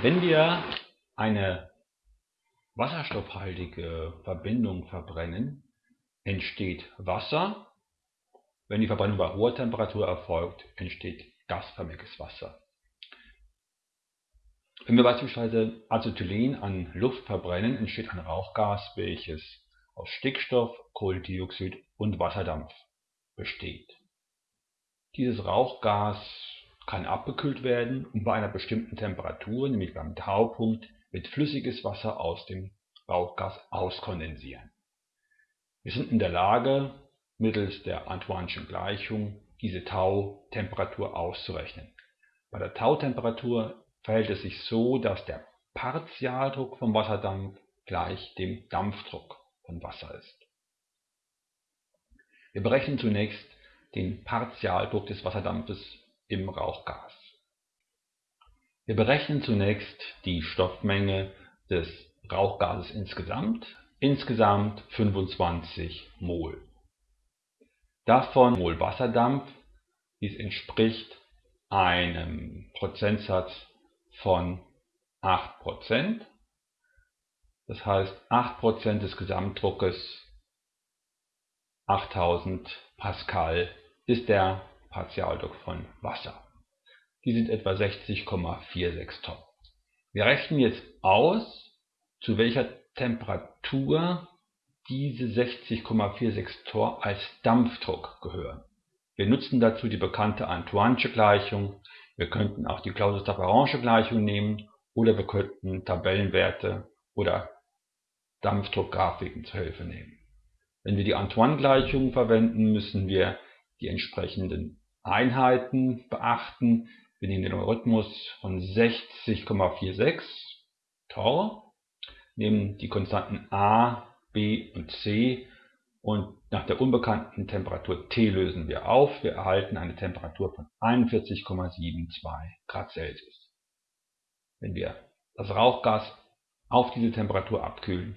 Wenn wir eine wasserstoffhaltige Verbindung verbrennen, entsteht Wasser. Wenn die Verbrennung bei hoher Temperatur erfolgt, entsteht gasförmiges Wasser. Wenn wir beispielsweise Acetylen an Luft verbrennen, entsteht ein Rauchgas, welches aus Stickstoff, Kohlendioxid und Wasserdampf besteht. Dieses Rauchgas kann abgekühlt werden und bei einer bestimmten Temperatur, nämlich beim Taupunkt, wird flüssiges Wasser aus dem Rauchgas auskondensieren. Wir sind in der Lage, mittels der Antoine'schen Gleichung diese Tautemperatur auszurechnen. Bei der Tautemperatur verhält es sich so, dass der Partialdruck vom Wasserdampf gleich dem Dampfdruck von Wasser ist. Wir berechnen zunächst den Partialdruck des Wasserdampfes im Rauchgas. Wir berechnen zunächst die Stoffmenge des Rauchgases insgesamt, insgesamt 25 Mol. Davon Mol Wasserdampf, dies entspricht einem Prozentsatz von 8%. Das heißt 8% des Gesamtdruckes 8000 Pascal ist der Partialdruck von Wasser. Die sind etwa 60,46 Tonnen. Wir rechnen jetzt aus, zu welcher Temperatur diese 60,46 Tor als Dampfdruck gehören. Wir nutzen dazu die bekannte Antoine'sche Gleichung. Wir könnten auch die Clausius-Lapérange Gleichung nehmen oder wir könnten Tabellenwerte oder Dampfdruckgrafiken zur Hilfe nehmen. Wenn wir die Antoine-Gleichung verwenden, müssen wir die entsprechenden Einheiten beachten. Wir nehmen den Rhythmus von 60,46 Tor, nehmen die Konstanten a, b und c und nach der unbekannten Temperatur T lösen wir auf. Wir erhalten eine Temperatur von 41,72 Grad Celsius. Wenn wir das Rauchgas auf diese Temperatur abkühlen,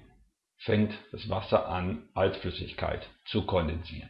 fängt das Wasser an, als Flüssigkeit zu kondensieren.